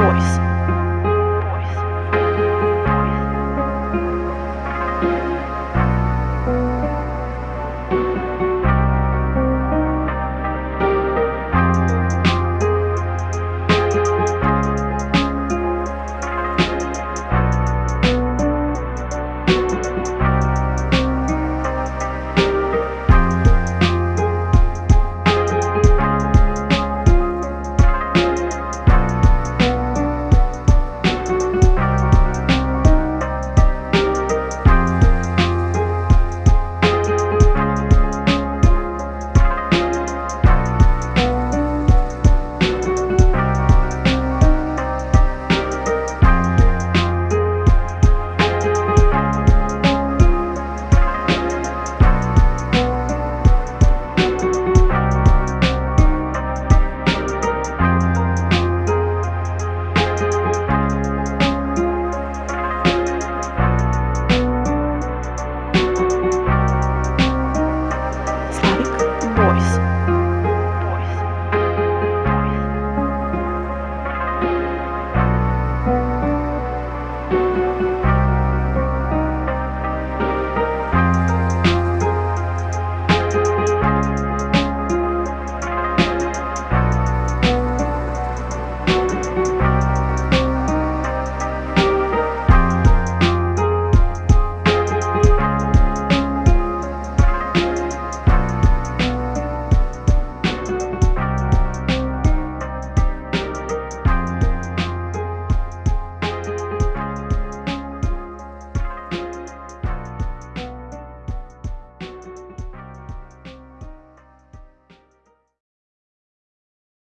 voice.